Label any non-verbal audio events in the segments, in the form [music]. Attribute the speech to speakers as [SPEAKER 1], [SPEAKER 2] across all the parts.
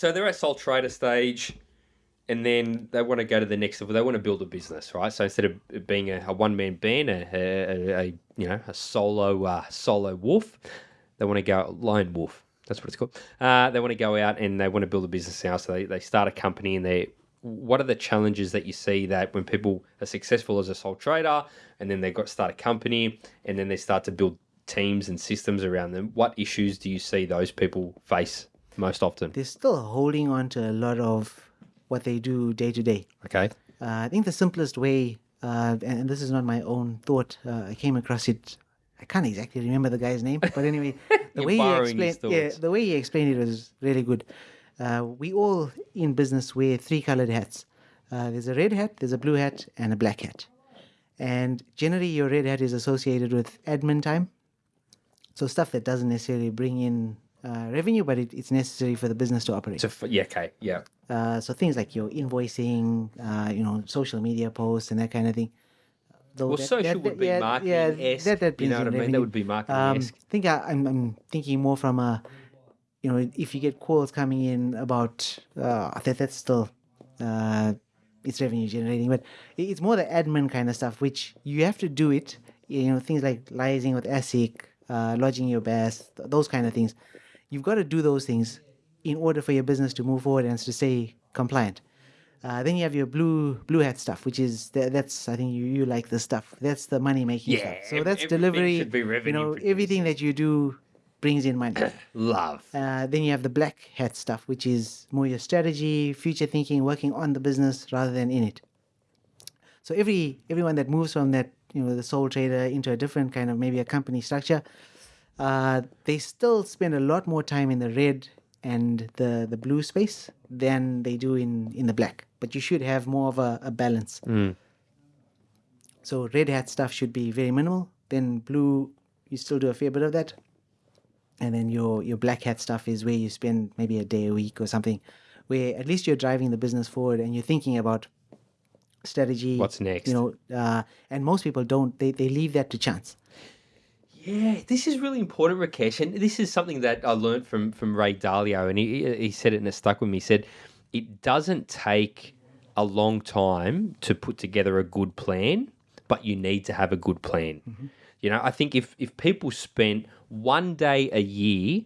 [SPEAKER 1] so they're at sole trader stage, and then they want to go to the next level. They want to build a business, right? So instead of being a, a one man band, a, a, a, you know a solo uh, solo wolf, they want to go lone wolf. That's what it's called. Uh, they want to go out and they want to build a business now. So they, they start a company and they what are the challenges that you see that when people are successful as a sole trader and then they got start a company and then they start to build teams and systems around them what issues do you see those people face most often
[SPEAKER 2] They're still holding on to a lot of what they do day to day.
[SPEAKER 1] okay
[SPEAKER 2] Uh, I think the simplest way, uh, and this is not my own thought, uh, I came across it. I can't exactly remember the guy's name, but anyway, [laughs] the way he explained, yeah, the way he explained it was really good. Uh, we all in business wear three colored hats. Uh, there's a red hat, there's a blue hat, and a black hat. And generally, your red hat is associated with admin time, so stuff that doesn't necessarily bring in uh, revenue, but it, it's necessary for the business to operate.
[SPEAKER 1] so f- yeah okay yeah
[SPEAKER 2] Uh, so things like your invoicing, uh, you know, social media posts and that kind of thing. Though
[SPEAKER 1] well
[SPEAKER 2] that-
[SPEAKER 1] social
[SPEAKER 2] that-
[SPEAKER 1] would be
[SPEAKER 2] yeah,
[SPEAKER 1] marketing
[SPEAKER 2] yeah, that, that
[SPEAKER 1] you know what I mean? That would be marketing
[SPEAKER 2] um, I think I, I'm, I'm thinking more from a, you know, if you get calls coming in about uh, that, that's still, uh, it's revenue generating, but it's more the admin kind of stuff, which you have to do it. You know, things like liaising with ASIC, uh, lodging your BAS, those kind of things. You've got to do those things in order for your business to move forward and to stay compliant. Uh, then you have your blue blue hat stuff, which is tha- that's I think you, you like the stuff. That's the money making
[SPEAKER 1] Yeah,
[SPEAKER 2] stuff. So that's delivery.
[SPEAKER 1] should be
[SPEAKER 2] you know, everything that you do brings in money. [coughs]
[SPEAKER 1] love
[SPEAKER 2] Uh, then you have the black hat stuff, which is more your strategy, future thinking, working on the business rather than in it. So every everyone that moves from that, you know, the sole trader into a different kind of maybe a company structure, uh, they still spend a lot more time in the red and the the blue space than they do in in the black. But you should have more of a, a balance. So red hat stuff should be very minimal. Then blue, you still do a fair bit of that and then your your black hat stuff is where you spend maybe a day a week or something where at least you're driving the business forward and you're thinking about strategy
[SPEAKER 1] What's next?
[SPEAKER 2] you know uh, and most people don't they, they leave that to chance
[SPEAKER 1] Yeah, this is really important, Rakesh, and this is something that I learned from from Ray Dalio, and he he said it and it stuck with me. He said it doesn't take a long time to put together a good plan, but you need to have a good plan. Mm-hmm. You know, I think if if people spent one day a year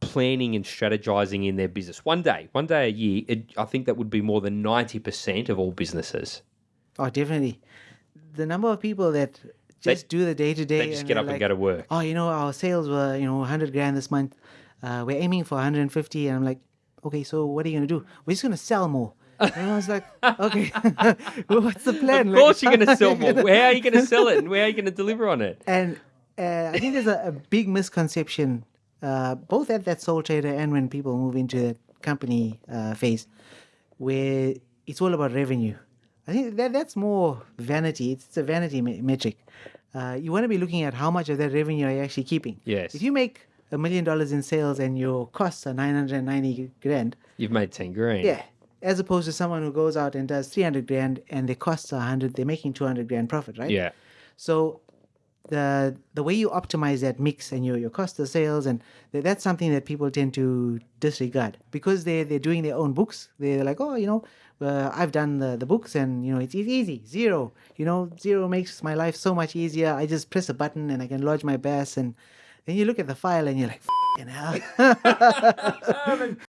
[SPEAKER 1] planning and strategizing in their business, one day, one day a year, it, I think that would be more than ninety percent of all businesses.
[SPEAKER 2] oh definitely the number of people that just do the day to day
[SPEAKER 1] They just get up and go to work.
[SPEAKER 2] oh you know our sales were you know 100 grand this month uh, we're aiming for 150 and i'm like okay so what are you going to do we're just going to sell more [laughs] and I was like, okay, [laughs] well, what's the plan?
[SPEAKER 1] Of course, you're going [laughs] to sell more. Where are you going to sell it, and where are you going to deliver on it?
[SPEAKER 2] And uh, I think there's a, a big misconception, uh, both at that sole trader and when people move into that company uh, phase, where it's all about revenue. I think that that's more vanity. It's a vanity me- metric. Uh, you want to be looking at how much of that revenue are you actually keeping.
[SPEAKER 1] Yes.
[SPEAKER 2] If you make a million dollars in sales and your costs are 990 grand,
[SPEAKER 1] You've made ten grand.
[SPEAKER 2] yeah, as opposed to someone who goes out and does 300 grand and their costs are 100, they're making 200 grand profit, right?
[SPEAKER 1] Yeah.
[SPEAKER 2] So the the way you optimize that mix and your, your cost of sales and th- that's something that people tend to disregard because they they're doing their own books. They're like, oh, you know, uh, I've done the, the books and you know it's e- easy Xero. You know, Xero makes my life so much easier. I just press a button and I can lodge my BAS and then you look at the file and you're like, "F***ing hell. [laughs] [laughs]